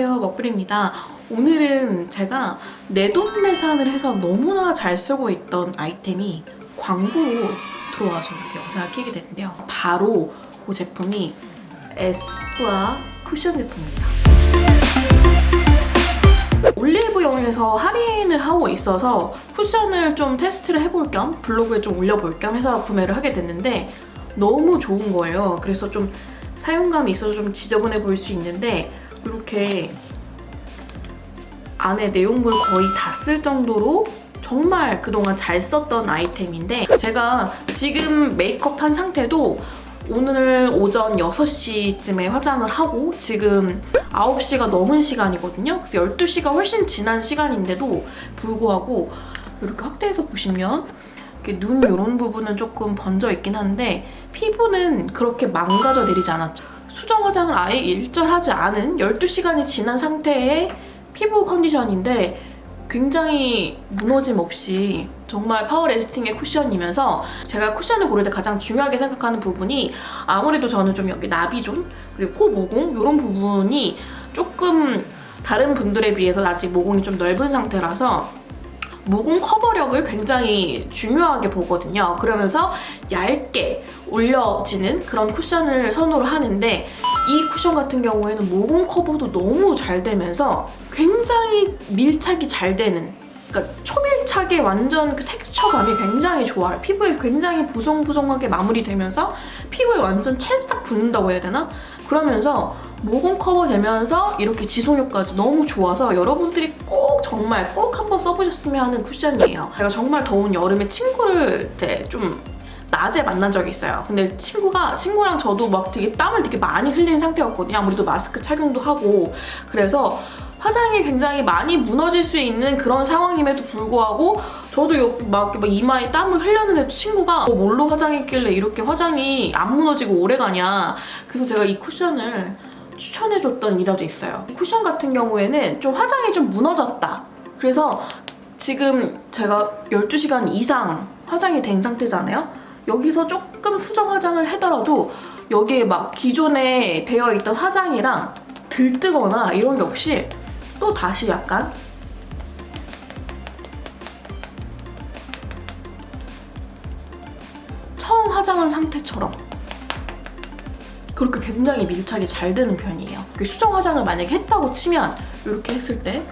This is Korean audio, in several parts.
안녕하세요. 먹블입니다. 오늘은 제가 내돈내산을 해서 너무나 잘 쓰고 있던 아이템이 광고로 들어와서 이렇게 영상을 켜게 됐는데요. 바로 그 제품이 에스쁘아 쿠션 제품입니다. 올리브영에서 할인을 하고 있어서 쿠션을 좀 테스트를 해볼 겸 블로그에 좀 올려볼 겸 해서 구매를 하게 됐는데 너무 좋은 거예요. 그래서 좀 사용감이 있어서 좀 지저분해 보일 수 있는데 이렇게 안에 내용물 거의 다 쓸 정도로 정말 그동안 잘 썼던 아이템인데 제가 지금 메이크업 한 상태도 오늘 오전 6시쯤에 화장을 하고 지금 9시가 넘은 시간이거든요. 그래서 12시가 훨씬 지난 시간인데도 불구하고 이렇게 확대해서 보시면 이렇게 눈 이런 부분은 조금 번져 있긴 한데 피부는 그렇게 망가져 내리지 않았죠. 수정 화장을 아예 일절하지 않은 12시간이 지난 상태의 피부 컨디션인데 굉장히 무너짐 없이 정말 power lasting의 쿠션이면서 제가 쿠션을 고를 때 가장 중요하게 생각하는 부분이 아무래도 저는 좀 여기 나비존 그리고 코 모공 이런 부분이 조금 다른 분들에 비해서 아직 모공이 좀 넓은 상태라서 모공 커버력을 굉장히 중요하게 보거든요. 그러면서 얇게 올려지는 그런 쿠션을 선호를 하는데 이 쿠션 같은 경우에는 모공 커버도 너무 잘 되면서 굉장히 밀착이 잘 되는 그러니까 초밀착의 완전 그 텍스처감이 굉장히 좋아요. 피부에 굉장히 보송보송하게 마무리되면서 피부에 완전 찰싹 붙는다고 해야 되나? 그러면서 모공 커버 되면서 이렇게 지속력까지 너무 좋아서 여러분들이 꼭 정말 꼭 한번 써보셨으면 하는 쿠션이에요. 제가 정말 더운 여름에 친구를 좀 낮에 만난 적이 있어요. 근데 친구가 친구랑 저도 막 되게 땀을 되게 많이 흘린 상태였거든요. 아무래도 마스크 착용도 하고 그래서 화장이 굉장히 많이 무너질 수 있는 그런 상황임에도 불구하고 저도 막, 막 이마에 땀을 흘렸는데도 친구가 어, 뭘로 화장했길래 이렇게 화장이 안 무너지고 오래가냐 그래서 제가 이 쿠션을 추천해줬던 일화도 있어요. 이 쿠션 같은 경우에는 좀 화장이 좀 무너졌다. 그래서 지금 제가 12시간 이상 화장이 된 상태잖아요. 여기서 조금 수정 화장을 하더라도 여기에 막 기존에 되어 있던 화장이랑 들뜨거나 이런 게 없이 또 다시 약간 처음 화장한 상태처럼 그렇게 굉장히 밀착이 잘 되는 편이에요. 수정 화장을 만약에 했다고 치면 이렇게 했을 때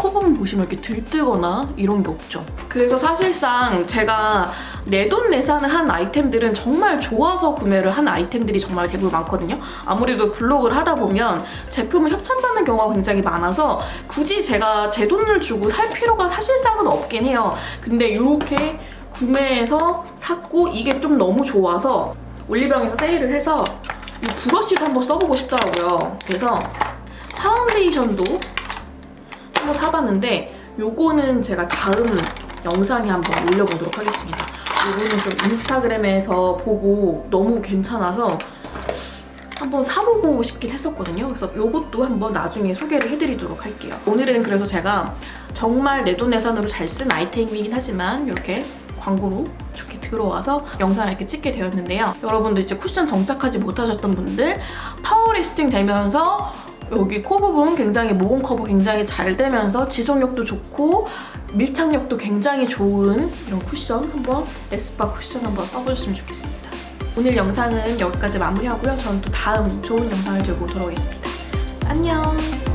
코 부분 보시면 이렇게 들뜨거나 이런 게 없죠. 그래서 사실상 제가 내돈내산을 한 아이템들은 정말 좋아서 구매를 한 아이템들이 정말 대부분 많거든요. 아무래도 블로그를 하다 보면 제품을 협찬받는 경우가 굉장히 많아서 굳이 제가 제 돈을 주고 살 필요가 사실상은 없긴 해요. 근데 이렇게 구매해서 샀고 이게 좀 너무 좋아서 올리브영에서 세일을 해서 이 브러쉬도 한번 써보고 싶더라고요. 그래서 파운데이션도 한번 사봤는데 요거는 제가 다음 영상에 한번 올려보도록 하겠습니다. 요거는 좀 인스타그램에서 보고 너무 괜찮아서 한번 사보고 싶긴 했었거든요. 그래서 요것도 한번 나중에 소개를 해드리도록 할게요. 오늘은 그래서 제가 정말 내 돈내산으로 잘 쓴 아이템이긴 하지만 이렇게 광고로 이렇게 들어와서 영상을 이렇게 찍게 되었는데요. 여러분들 이제 쿠션 정착하지 못하셨던 분들 power lasting 되면서 여기 코 부분 굉장히 모공 커버 굉장히 잘 되면서 지속력도 좋고 밀착력도 굉장히 좋은 이런 쿠션 한번 에스쁘아 쿠션 한번 써보셨으면 좋겠습니다. 오늘 영상은 여기까지 마무리하고요. 저는 또 다음 좋은 영상을 들고 돌아오겠습니다. 안녕!